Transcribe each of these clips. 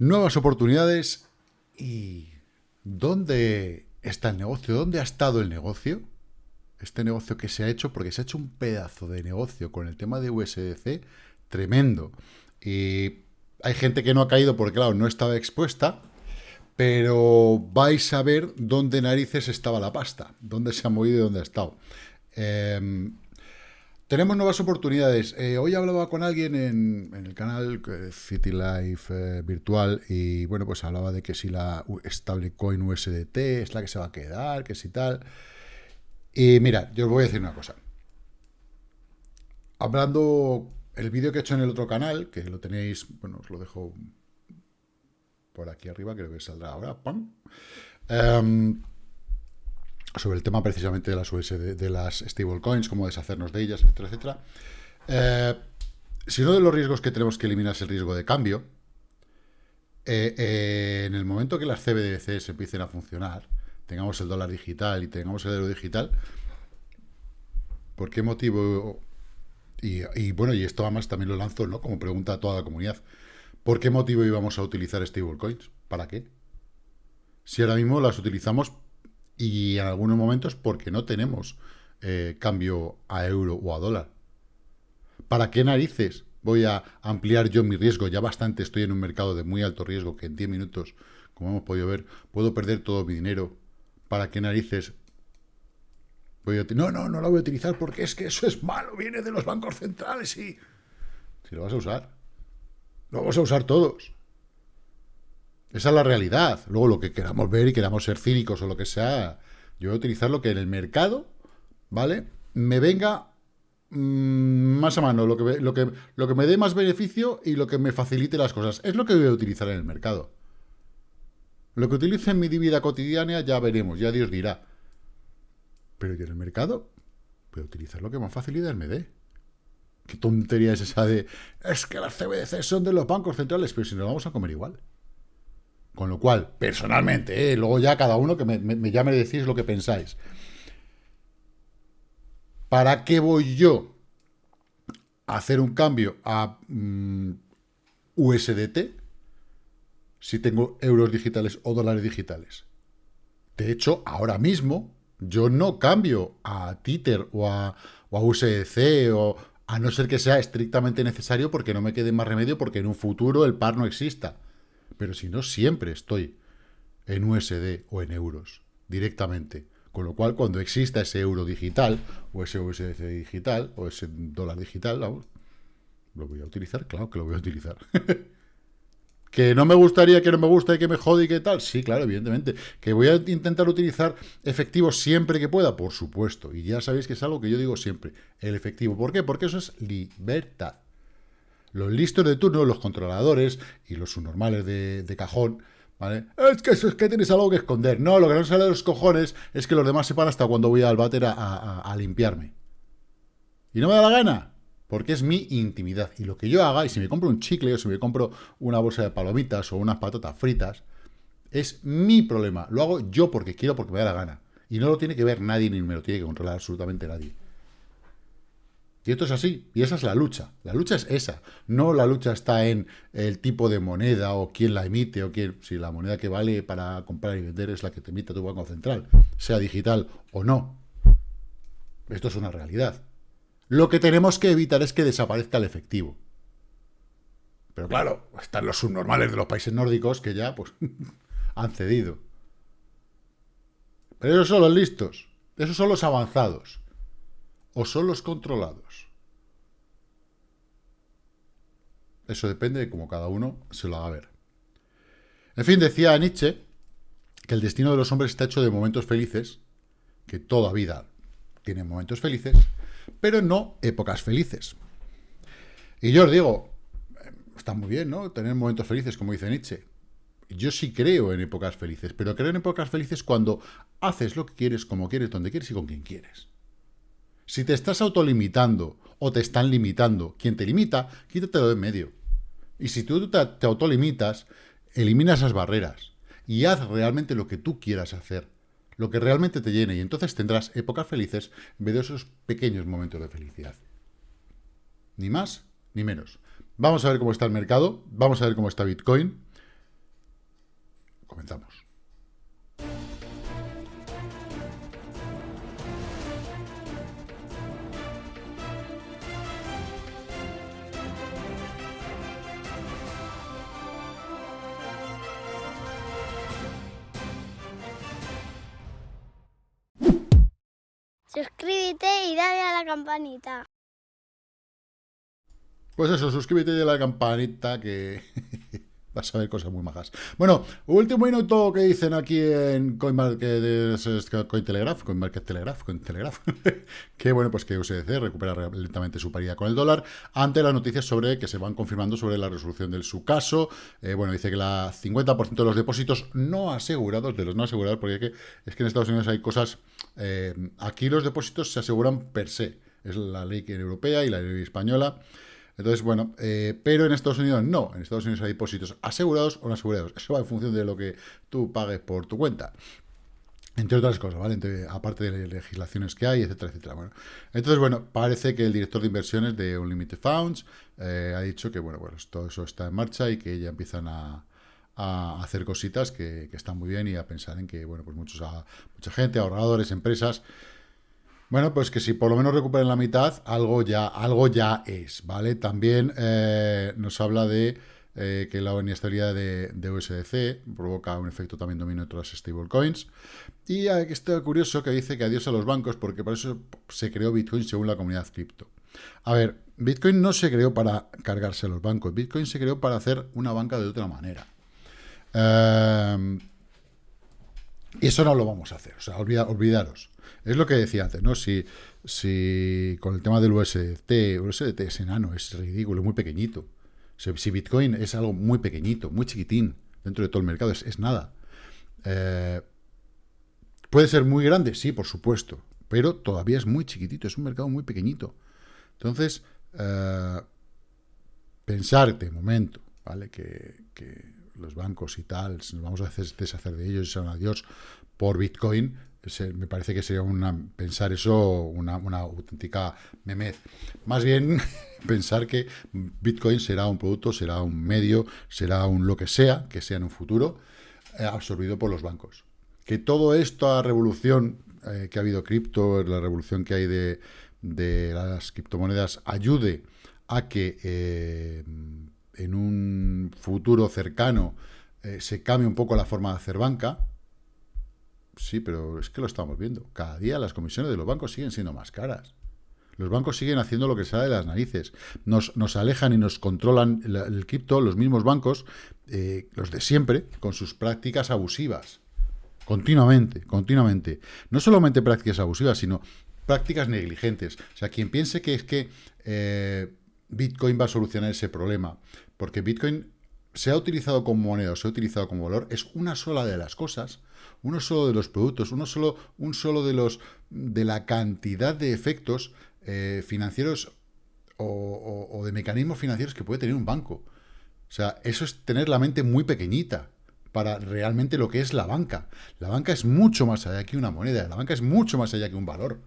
Nuevas oportunidades y ¿dónde está el negocio? ¿Dónde ha estado el negocio? Este negocio que se ha hecho, porque se ha hecho un pedazo de negocio con el tema de USDC tremendo. Y hay gente que no ha caído porque, claro, no estaba expuesta, pero vais a ver dónde narices estaba la pasta, dónde se ha movido y dónde ha estado. Em, tenemos nuevas oportunidades. Eh, hoy hablaba con alguien en, el canal City Life eh, Virtual y bueno, pues hablaba de que si la stablecoin USDT es la que se va a quedar, que si tal. Y mira, yo os voy a decir una cosa. Hablando el vídeo que he hecho en el otro canal, que lo tenéis, bueno, os lo dejo por aquí arriba, creo que saldrá ahora, ¡pam! Em, sobre el tema precisamente de las USD, de las stablecoins, cómo deshacernos de ellas, etcétera, etcétera. Eh, si uno de los riesgos que tenemos que eliminar es el riesgo de cambio, eh, eh, en el momento que las CBDCs empiecen a funcionar, tengamos el dólar digital y tengamos el euro digital, ¿por qué motivo? Y, bueno, y esto además también lo lanzo, ¿no? Como pregunta a toda la comunidad. ¿Por qué motivo íbamos a utilizar stablecoins? ¿Para qué? Si ahora mismo las utilizamos y en algunos momentos porque no tenemos eh, cambio a euro o a dólar. ¿Para qué narices voy a ampliar yo mi riesgo? Ya bastante estoy en un mercado de muy alto riesgo que en 10 minutos, como hemos podido ver, puedo perder todo mi dinero. ¿Para qué narices voy a... No, no, no lo voy a utilizar porque es que eso es malo, viene de los bancos centrales y... Si lo vas a usar, lo vamos a usar todos. Esa es la realidad. Luego lo que queramos ver y queramos ser cínicos o lo que sea, yo voy a utilizar lo que en el mercado, ¿vale? Me venga mm, más a mano, lo que, lo, que, lo que me dé más beneficio y lo que me facilite las cosas. Es lo que voy a utilizar en el mercado. Lo que utilice en mi vida cotidiana ya veremos, ya Dios dirá. Pero yo en el mercado voy a utilizar lo que más facilidad me dé. ¿Qué tontería es esa de, es que las CBDC son de los bancos centrales, pero si nos vamos a comer igual? Con lo cual, personalmente, ¿eh? luego ya cada uno que me, y decís lo que pensáis. ¿Para qué voy yo a hacer un cambio a mm, USDT si tengo euros digitales o dólares digitales? De hecho, ahora mismo yo no cambio a Tether o a, o a USDC o a no ser que sea estrictamente necesario porque no me quede más remedio porque en un futuro el par no exista. Pero si no, siempre estoy en USD o en euros, directamente. Con lo cual, cuando exista ese euro digital, o ese USD digital, o ese dólar digital, lo voy a utilizar, claro que lo voy a utilizar. ¿Que no me gustaría, que no me gusta y que me jode y que tal? Sí, claro, evidentemente. ¿Que voy a intentar utilizar efectivo siempre que pueda? Por supuesto. Y ya sabéis que es algo que yo digo siempre, el efectivo. ¿Por qué? Porque eso es libertad. Los listos de turno, los controladores y los subnormales de, cajón, ¿vale? Es que es que tienes algo que esconder. No, lo que no sale de los cojones es que los demás sepan hasta cuando voy al váter a, limpiarme. Y no me da la gana, porque es mi intimidad. Y lo que yo haga, y si me compro un chicle o si me compro una bolsa de palomitas o unas patatas fritas, es mi problema. Lo hago yo porque quiero, porque me da la gana. Y no lo tiene que ver nadie ni me lo tiene que controlar absolutamente nadie. Y esto es así, y esa es la lucha. La lucha es esa. No la lucha está en el tipo de moneda o quién la emite o quién... Si la moneda que vale para comprar y vender es la que te emite tu banco central, sea digital o no. Esto es una realidad. Lo que tenemos que evitar es que desaparezca el efectivo. Pero claro, están los subnormales de los países nórdicos que ya pues han cedido. Pero esos son los listos. Esos son los avanzados o son los controlados? Eso depende de cómo cada uno se lo haga ver. En fin, decía Nietzsche que el destino de los hombres está hecho de momentos felices, que toda vida tiene momentos felices, pero no épocas felices. Y yo os digo, está muy bien, ¿no? Tener momentos felices, como dice Nietzsche. Yo sí creo en épocas felices, pero creo en épocas felices cuando haces lo que quieres, como quieres, donde quieres y con quien quieres. Si te estás autolimitando o te están limitando, quien te limita, quítatelo de en medio. Y si tú te, autolimitas, elimina esas barreras y haz realmente lo que tú quieras hacer, lo que realmente te llene, y entonces tendrás épocas felices en vez de esos pequeños momentos de felicidad. Ni más ni menos. Vamos a ver cómo está el mercado, vamos a ver cómo está Bitcoin. comenzamos. Suscríbete y dale a la campanita. Pues eso, suscríbete y dale a la campanita que vas a ver cosas muy majas. Bueno, último minuto que dicen aquí en CoinMarket, Telegraph, Cointelegraph, que bueno, pues que USDC recupera lentamente su paridad con el dólar ante las noticias sobre que se van confirmando sobre la resolución de su caso. Eh, bueno, dice que la 50% de los depósitos no asegurados, de los no asegurados, porque es que en Estados Unidos hay cosas, eh, aquí los depósitos se aseguran per se, es la ley europea y la ley española, entonces, bueno, eh, pero en Estados Unidos no. En Estados Unidos hay depósitos asegurados o no asegurados. Eso va en función de lo que tú pagues por tu cuenta. Entre otras cosas, ¿vale? aparte de legislaciones que hay, etcétera, etcétera. Bueno, entonces, bueno, parece que el director de inversiones de Unlimited Funds eh, ha dicho que, bueno, bueno, todo eso está en marcha y que ya empiezan a, hacer cositas que, están muy bien y a pensar en que, bueno, pues muchos, mucha gente, ahorradores, empresas, bueno, pues que si por lo menos recuperen la mitad, algo ya, algo ya es, ¿vale? También eh, nos habla de eh, que la inestabilidad de, USDC provoca un efecto también dominio de otras stablecoins. Y está curioso que dice que adiós a los bancos, porque por eso se creó Bitcoin según la comunidad cripto. A ver, Bitcoin no se creó para cargarse a los bancos, Bitcoin se creó para hacer una banca de otra manera. Eh, y eso no lo vamos a hacer, o sea, olvidaros. Es lo que decía antes, ¿no? Si, si con el tema del USDT, USDT es enano, es ridículo, es muy pequeñito. Si, Bitcoin es algo muy pequeñito, muy chiquitín, dentro de todo el mercado, es, nada. Eh, ¿Puede ser muy grande? Sí, por supuesto, pero todavía es muy chiquitito, es un mercado muy pequeñito. Entonces, eh, pensar momento, ¿vale? Que, que, los bancos y tal, nos vamos a deshacer de ellos y sean adiós por Bitcoin, me parece que sería una, pensar eso una, auténtica memez. Más bien pensar que Bitcoin será un producto, será un medio, será un lo que sea, que sea en un futuro, eh, absorbido por los bancos. Que toda esta revolución eh, que ha habido cripto, la revolución que hay de, las criptomonedas, ayude a que eh, en un futuro cercano se cambie un poco la forma de hacer banca, Sí, pero es que lo estamos viendo. Cada día las comisiones de los bancos siguen siendo más caras. Los bancos siguen haciendo lo que sale de las narices. Nos, nos alejan y nos controlan el, cripto, los mismos bancos, eh, los de siempre, con sus prácticas abusivas. Continuamente, continuamente. No solamente prácticas abusivas, sino prácticas negligentes. O sea, quien piense que es que eh, Bitcoin va a solucionar ese problema, porque Bitcoin se ha utilizado como moneda se ha utilizado como valor, es una sola de las cosas uno solo de los productos, uno solo, un solo de los de la cantidad de efectos eh, financieros o, de mecanismos financieros que puede tener un banco. O sea, eso es tener la mente muy pequeñita para realmente lo que es la banca. La banca es mucho más allá que una moneda, la banca es mucho más allá que un valor.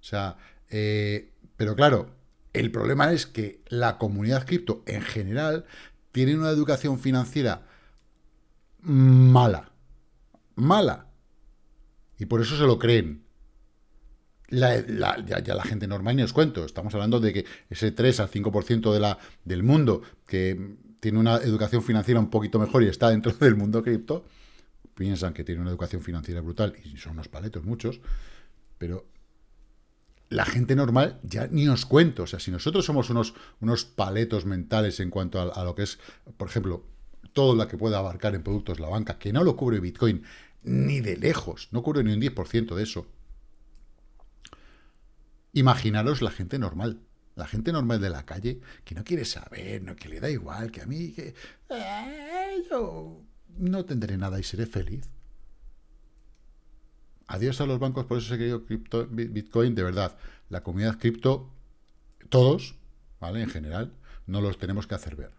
O sea, eh, pero claro, el problema es que la comunidad cripto en general tiene una educación financiera mala mala. Y por eso se lo creen. ya, la gente normal ni os cuento. Estamos hablando de que ese 3 al 5% de la, del mundo que tiene una educación financiera un poquito mejor y está dentro del mundo cripto, piensan que tiene una educación financiera brutal y son unos paletos muchos, pero la gente normal ya ni os cuento. O sea, si nosotros somos unos, unos paletos mentales en cuanto a, a lo que es, por ejemplo, todo lo que pueda abarcar en productos la banca, que no lo cubre Bitcoin, ni de lejos, no cubre ni un 10% de eso. Imaginaros la gente normal, la gente normal de la calle, que no quiere saber, no, que le da igual, que a mí, que eh, yo no tendré nada y seré feliz. Adiós a los bancos, por eso se cripto, Bitcoin, de verdad. La comunidad cripto, todos, ¿vale? En general, no los tenemos que hacer ver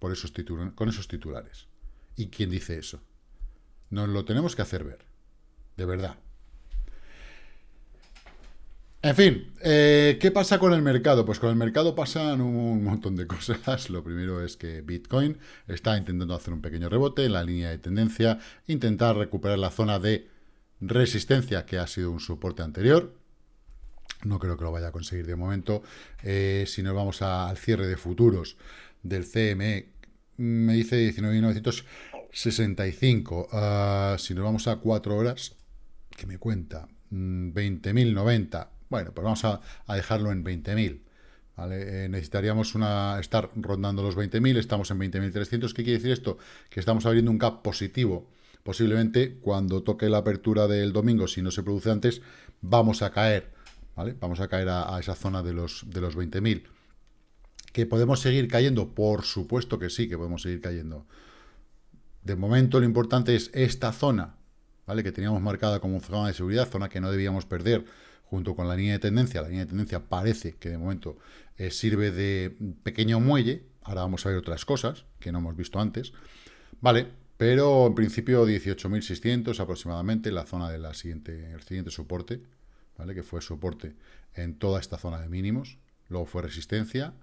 por esos con esos titulares. ¿Y quién dice eso? Nos lo tenemos que hacer ver. De verdad. En fin, eh, ¿qué pasa con el mercado? Pues con el mercado pasan un montón de cosas. Lo primero es que Bitcoin está intentando hacer un pequeño rebote en la línea de tendencia, intentar recuperar la zona de resistencia que ha sido un soporte anterior. No creo que lo vaya a conseguir de momento. Eh, si nos vamos al cierre de futuros del CME, me dice 19.965. Ah, si nos vamos a 4 horas, que me cuenta 20.090. Mm, bueno, pues vamos a, dejarlo en 20.000. ¿vale? Eh, necesitaríamos una, estar rondando los 20.000, estamos en 20.300. ¿Qué quiere decir esto? Que estamos abriendo un gap positivo. Posiblemente cuando toque la apertura del domingo, si no se produce antes, vamos a caer. ¿vale? Vamos a caer a, esa zona de los, de los 20.000. ¿Que podemos seguir cayendo? Por supuesto que sí, que podemos seguir cayendo. De momento lo importante es esta zona, ¿vale? Que teníamos marcada como zona de seguridad, zona que no debíamos perder junto con la línea de tendencia. La línea de tendencia parece que de momento eh, sirve de pequeño muelle. Ahora vamos a ver otras cosas que no hemos visto antes. Vale, pero en principio 18.600 aproximadamente, la zona del siguiente, siguiente soporte, ¿vale? que fue soporte en toda esta zona de mínimos. Luego fue resistencia,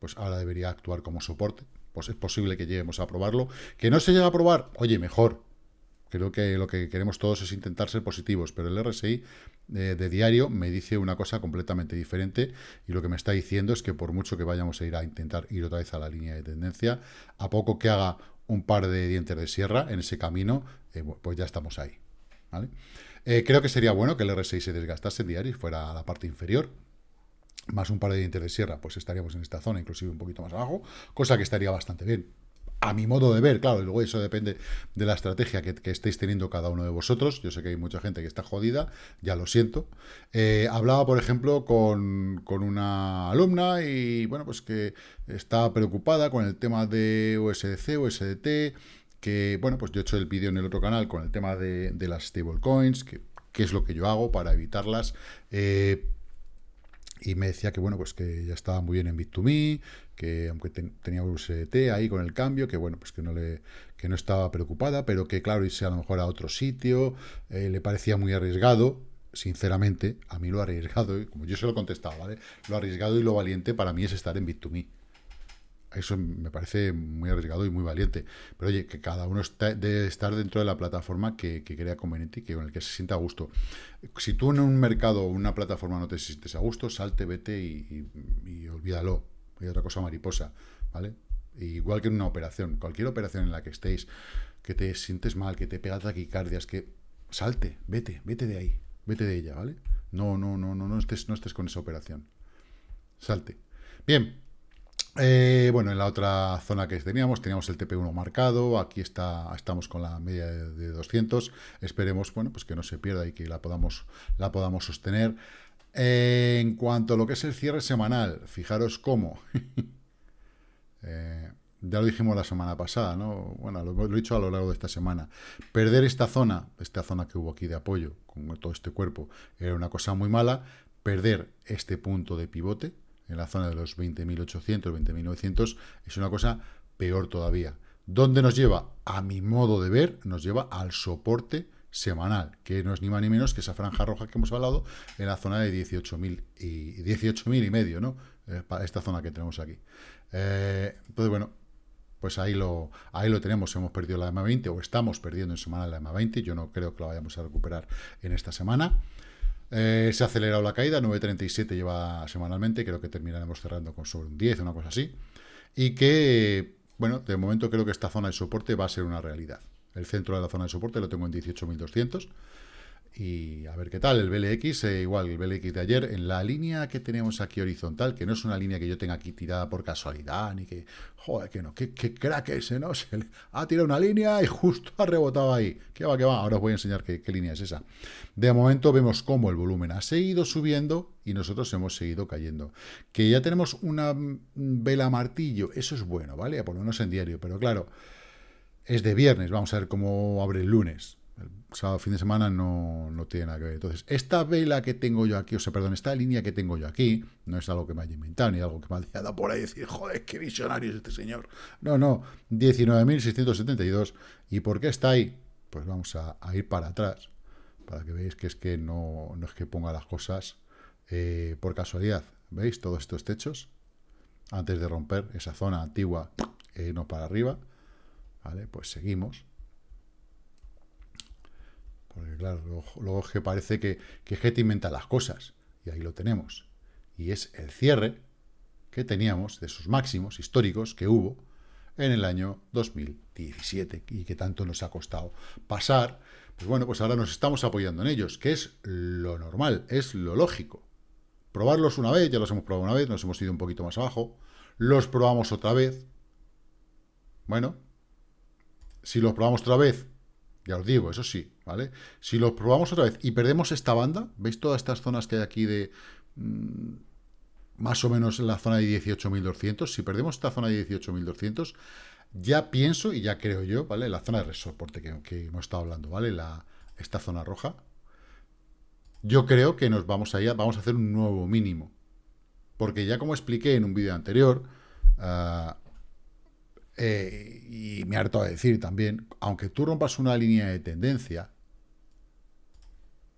pues ahora debería actuar como soporte. Pues es posible que lleguemos a probarlo. Que no se llegue a probar, oye, mejor, Creo que lo que queremos todos es intentar ser positivos, pero el RSI eh, de diario me dice una cosa completamente diferente y lo que me está diciendo es que por mucho que vayamos a ir a intentar ir otra vez a la línea de tendencia, a poco que haga un par de dientes de sierra en ese camino, eh, pues ya estamos ahí. Eh, creo que sería bueno que el RSI se desgastase en diario y fuera a la parte inferior, más un par de dientes de sierra, pues estaríamos en esta zona, inclusive un poquito más abajo, cosa que estaría bastante bien a mi modo de ver, claro, luego eso depende de la estrategia que, estéis teniendo cada uno de vosotros. Yo sé que hay mucha gente que está jodida, ya lo siento. Eh, hablaba, por ejemplo, con, una alumna y, bueno, pues que está preocupada con el tema de USDC, USDT, que, bueno, pues yo he hecho el vídeo en el otro canal con el tema de, las stablecoins, que, qué es lo que yo hago para evitarlas. Eh, y me decía que, bueno, pues que ya estaba muy bien en Bit2Me, que aunque tenía USDT ahí con el cambio, que bueno, pues que no le que no estaba preocupada, pero que claro, irse a lo mejor a otro sitio, eh, le parecía muy arriesgado, sinceramente, a mí lo arriesgado, como yo se lo contestaba, ¿vale? Lo arriesgado y lo valiente para mí es estar en Bit2Me. Eso me parece muy arriesgado y muy valiente. Pero oye, que cada uno debe estar dentro de la plataforma que, crea conveniente y que, con el que se sienta a gusto. Si tú en un mercado o una plataforma no te sientes a gusto, salte, vete y, y olvídalo hay otra cosa mariposa, ¿vale? Igual que en una operación, cualquier operación en la que estéis, que te sientes mal, que te pega taquicardias, que salte, vete, vete de ahí, vete de ella, ¿vale? No, no, no, no, no estés, no estés con esa operación. Salte. Bien, eh, bueno, en la otra zona que teníamos, teníamos el TP1 marcado, aquí está, estamos con la media de, 200, esperemos, bueno, pues que no se pierda y que la podamos, la podamos sostener en cuanto a lo que es el cierre semanal, fijaros cómo. Eh, ya lo dijimos la semana pasada, ¿no? Bueno, lo, he dicho a lo largo de esta semana. Perder esta zona, esta zona que hubo aquí de apoyo, con todo este cuerpo, era una cosa muy mala. Perder este punto de pivote, en la zona de los 20.800, 20.900, es una cosa peor todavía. ¿Dónde nos lleva? A mi modo de ver, nos lleva al soporte semanal, que no es ni más ni menos que esa franja roja que hemos hablado en la zona de 18.000 y 18.000 y medio, ¿no? Eh, esta zona que tenemos aquí. Eh, entonces, bueno, pues ahí lo, ahí lo tenemos, hemos perdido la EMA 20 o estamos perdiendo en semana la EMA 20, yo no creo que la vayamos a recuperar en esta semana. Eh, se ha acelerado la caída, 9.37 lleva semanalmente, creo que terminaremos cerrando con sobre un 10, una cosa así. Y que, bueno, de momento creo que esta zona de soporte va a ser una realidad. El centro de la zona de soporte lo tengo en 18.200. Y a ver qué tal, el BLX, eh, igual el BLX de ayer, en la línea que tenemos aquí horizontal, que no es una línea que yo tenga aquí tirada por casualidad, ni que, joder, que no, que, crack ese, ¿no? Se ha tirado una línea y justo ha rebotado ahí. ¿Qué va, qué va? Ahora os voy a enseñar qué, qué línea es esa. De momento vemos cómo el volumen ha seguido subiendo y nosotros hemos seguido cayendo. Que ya tenemos una vela martillo, eso es bueno, ¿vale? Lo menos en diario, pero claro es de viernes, vamos a ver cómo abre el lunes. El sábado, fin de semana, no, no, tiene nada que ver. Entonces, esta vela que tengo yo aquí, o sea, perdón, esta línea que tengo yo aquí, no es algo que me haya inventado, ni algo que me haya dado por ahí decir, joder, qué visionario es este señor. No, no, 19.672. ¿Y por qué está ahí? Pues vamos a, ir para atrás, para que veáis que es que no, no es que ponga las cosas eh, por casualidad, ¿veis? Todos estos techos, antes de romper esa zona antigua e irnos para arriba, ¿vale? Pues seguimos. Porque claro, luego, es que parece que, que Getty inventa las cosas, y ahí lo tenemos. Y es el cierre que teníamos de esos máximos históricos que hubo en el año 2017 y que tanto nos ha costado pasar, pues bueno, pues ahora nos estamos apoyando en ellos, que es lo normal, es lo lógico. Probarlos una vez, ya los hemos probado una vez, nos hemos ido un poquito más abajo, los probamos otra vez, bueno, si los probamos otra vez, ya os digo, eso sí, ¿vale? Si los probamos otra vez y perdemos esta banda, ¿veis todas estas zonas que hay aquí de... Mm, más o menos en la zona de 18.200. Si perdemos esta zona de 18.200, ya pienso y ya creo yo, ¿vale? La zona de soporte que, hemos estado hablando, ¿vale? La, esta zona roja. Yo creo que nos vamos a ir, vamos a hacer un nuevo mínimo. Porque ya como expliqué en un vídeo anterior, uh, eh, y me harto de decir también, aunque tú rompas una línea de tendencia,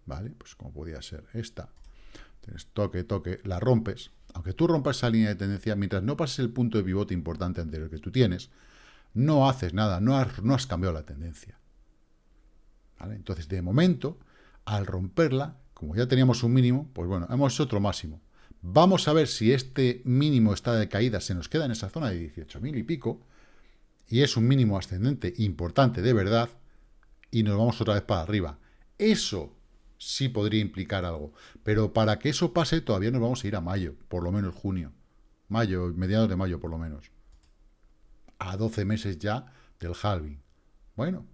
¿vale? Pues como podía ser esta, tienes toque, toque, la rompes, aunque tú rompas esa línea de tendencia, mientras no pases el punto de pivote importante anterior que tú tienes, no haces nada, no has, no has cambiado la tendencia. Entonces, de momento, al romperla, como ya teníamos un mínimo, pues bueno, hemos otro máximo. Vamos a ver si este mínimo está de caída, se nos queda en esa zona de 18.000 y pico, y es un mínimo ascendente importante de verdad, y nos vamos otra vez para arriba. Eso sí podría implicar algo. Pero para que eso pase todavía nos vamos a ir a mayo, por lo menos junio. Mayo, mediados de mayo por lo menos. A 12 meses ya del halving. Bueno.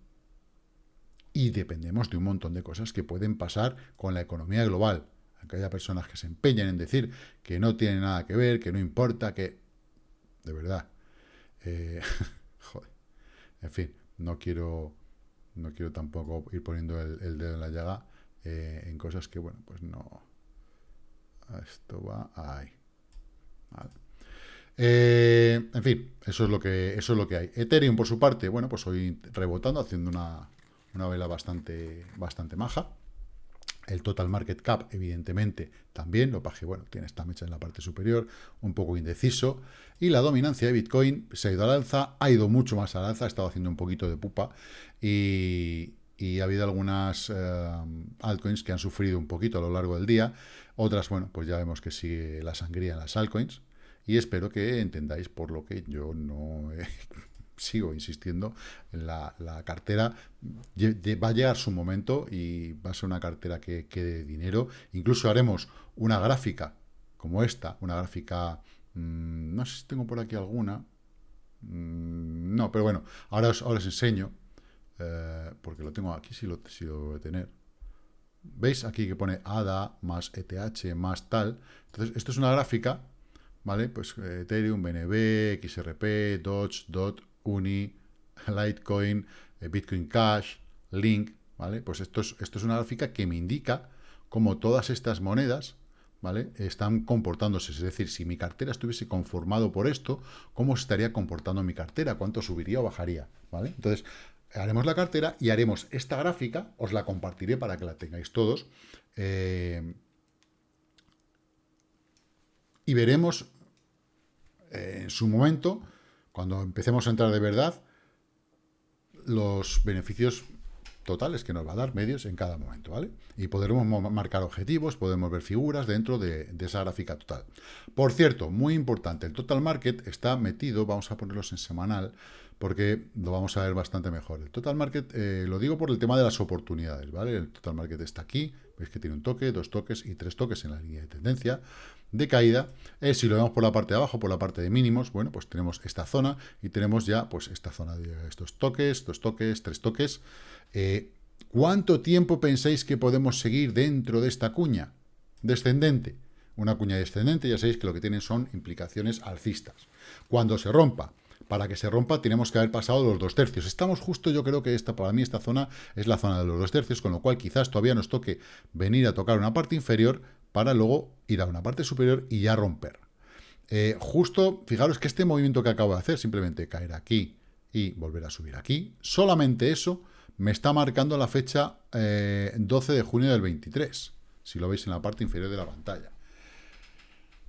Y dependemos de un montón de cosas que pueden pasar con la economía global. Aunque haya personas que se empeñan en decir que no tiene nada que ver, que no importa, que... De verdad. Eh, joder. En fin, no quiero, no quiero tampoco ir poniendo el dedo en la llaga, eh, en cosas que, bueno, pues no... Esto va ahí. Eh, en fin, eso es, lo que, eso es lo que hay. Ethereum, por su parte, bueno, pues hoy rebotando, haciendo una, una vela bastante, bastante maja. El total market cap, evidentemente, también, lo que bueno, tiene esta mecha en la parte superior, un poco indeciso. Y la dominancia de Bitcoin se ha ido al alza, ha ido mucho más al alza, ha estado haciendo un poquito de pupa. Y, y ha habido algunas eh, altcoins que han sufrido un poquito a lo largo del día. Otras, bueno, pues ya vemos que sigue la sangría en las altcoins. Y espero que entendáis por lo que yo no sigo insistiendo en la, cartera. Va a llegar su momento y va a ser una cartera que quede dinero. Incluso haremos una gráfica como esta, una gráfica... Mm, no sé si tengo por aquí alguna. Mm, no, pero bueno, ahora ahora os enseño eh, porque lo tengo aquí, si lo, si lo voy tener. ¿Veis aquí que pone ADA más ETH más tal? Entonces, esto es una gráfica, ¿vale? Pues eh, Ethereum, BNB, XRP, Dodge, DOT, Uni, Litecoin, eh, Bitcoin Cash, Link, ¿vale? Pues esto es, esto es una gráfica que me indica cómo todas estas monedas, ¿vale? Están comportándose. Es decir, si mi cartera estuviese conformado por esto, ¿cómo estaría comportando mi cartera? ¿Cuánto subiría o bajaría? ¿Vale? Entonces, haremos la cartera y haremos esta gráfica, os la compartiré para que la tengáis todos, eh, y veremos eh, en su momento, cuando empecemos a entrar de verdad, los beneficios totales que nos va a dar medios en cada momento, ¿vale? Y podremos marcar objetivos, podemos ver figuras dentro de, de, esa gráfica total. Por cierto, muy importante, el total market está metido, vamos a ponerlos en semanal, porque lo vamos a ver bastante mejor. El total market, eh, lo digo por el tema de las oportunidades, ¿vale? El total market está aquí, veis que tiene un toque, dos toques y tres toques en la línea de tendencia de caída. Eh, si lo vemos por la parte de abajo, por la parte de mínimos, bueno, pues tenemos esta zona y tenemos ya, pues, esta zona de estos toques, dos toques, tres toques. Eh, ¿Cuánto tiempo pensáis que podemos seguir dentro de esta cuña descendente? Una cuña descendente, ya sabéis que lo que tiene son implicaciones alcistas. Cuando se rompa para que se rompa tenemos que haber pasado los dos tercios. Estamos justo, yo creo que esta para mí esta zona es la zona de los dos tercios, con lo cual quizás todavía nos toque venir a tocar una parte inferior para luego ir a una parte superior y ya romper. Eh, justo, fijaros que este movimiento que acabo de hacer, simplemente caer aquí y volver a subir aquí, solamente eso me está marcando la fecha 12 eh, de junio del 23, si lo veis en la parte inferior de la pantalla.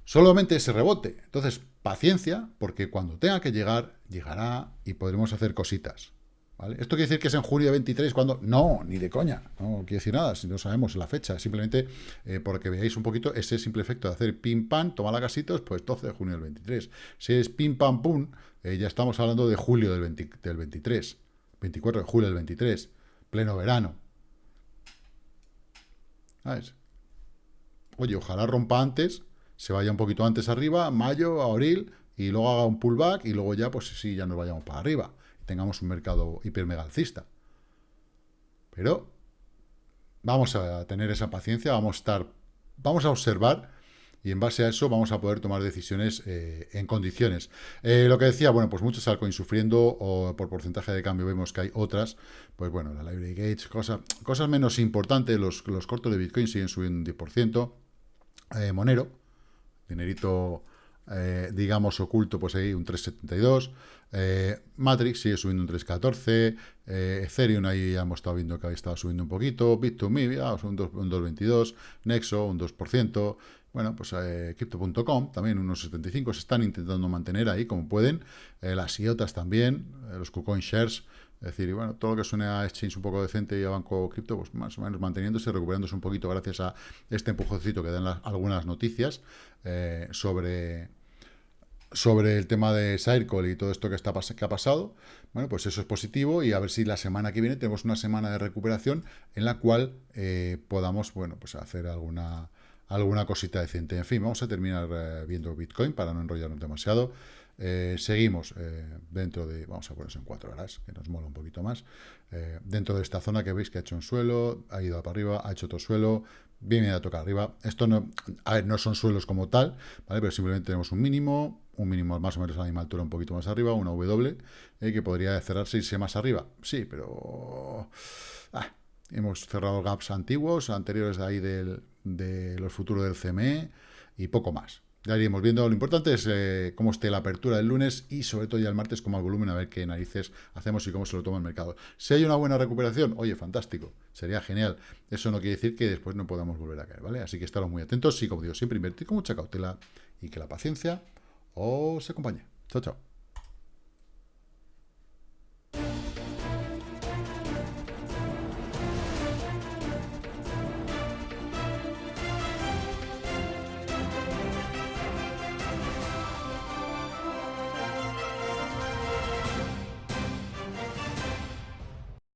Solamente ese rebote. Entonces, paciencia, porque cuando tenga que llegar, llegará y podremos hacer cositas. ¿Esto quiere decir que es en julio 23 cuando... No, ni de coña, no quiere decir nada, si no sabemos la fecha, simplemente eh, porque veáis un poquito ese simple efecto de hacer pim pam, toma la casitos, pues 12 de junio del 23. Si es pim pam pum, eh, ya estamos hablando de julio del, del 23, 24 de julio del 23, pleno verano. ¿Sabes? Oye, ojalá rompa antes, se vaya un poquito antes arriba, mayo, abril, y luego haga un pullback, y luego ya, pues sí, ya nos vayamos para arriba tengamos un mercado hipermegalcista. Pero vamos a tener esa paciencia, vamos a estar, vamos a observar y en base a eso vamos a poder tomar decisiones eh, en condiciones. Eh, lo que decía, bueno, pues muchos altcoins sufriendo, o por porcentaje de cambio vemos que hay otras, pues bueno, la Library Gates, cosas, cosas menos importantes, los, los cortos de Bitcoin siguen subiendo un 10%, eh, Monero, dinerito eh, digamos, oculto, pues ahí un 3.72. Eh, Matrix sigue subiendo un 3.14. Eh, Ethereum ahí ya hemos estado viendo que había estado subiendo un poquito. Bit2Me, ya, un 2.22. Nexo, un 2%. Bueno, pues Crypto.com también unos 75. Se están intentando mantener ahí como pueden. las IOTAS también. los KuCoin Shares. Es decir, bueno, todo lo que suene a exchange un poco decente y a banco cripto, pues más o menos manteniéndose, recuperándose un poquito gracias a este empujoncito que dan algunas noticias eh, sobre, sobre el tema de Circle y todo esto que, está, que ha pasado. Bueno, pues eso es positivo y a ver si la semana que viene tenemos una semana de recuperación en la cual eh, podamos, bueno, pues hacer alguna alguna cosita decente. En fin, vamos a terminar eh, viendo Bitcoin para no enrollarnos demasiado. Eh, seguimos eh, dentro de, vamos a ponerse en cuatro horas, que nos mola un poquito más, eh, dentro de esta zona que veis que ha hecho un suelo, ha ido para arriba, ha hecho otro suelo, viene a tocar arriba. Esto no, a ver, no son suelos como tal, ¿vale? pero simplemente tenemos un mínimo, un mínimo más o menos a la misma altura, un poquito más arriba, una W, que podría cerrarse y irse más arriba. Sí, pero... Ah, hemos cerrado gaps antiguos, anteriores de ahí del, de los futuros del CME y poco más. Ya iríamos viendo. Lo importante es eh, cómo esté la apertura el lunes y sobre todo ya el martes como el volumen, a ver qué narices hacemos y cómo se lo toma el mercado. Si hay una buena recuperación, oye, fantástico, sería genial. Eso no quiere decir que después no podamos volver a caer, ¿vale? Así que estaros muy atentos y como digo, siempre invertir con mucha cautela y que la paciencia os acompañe. Chao, chao.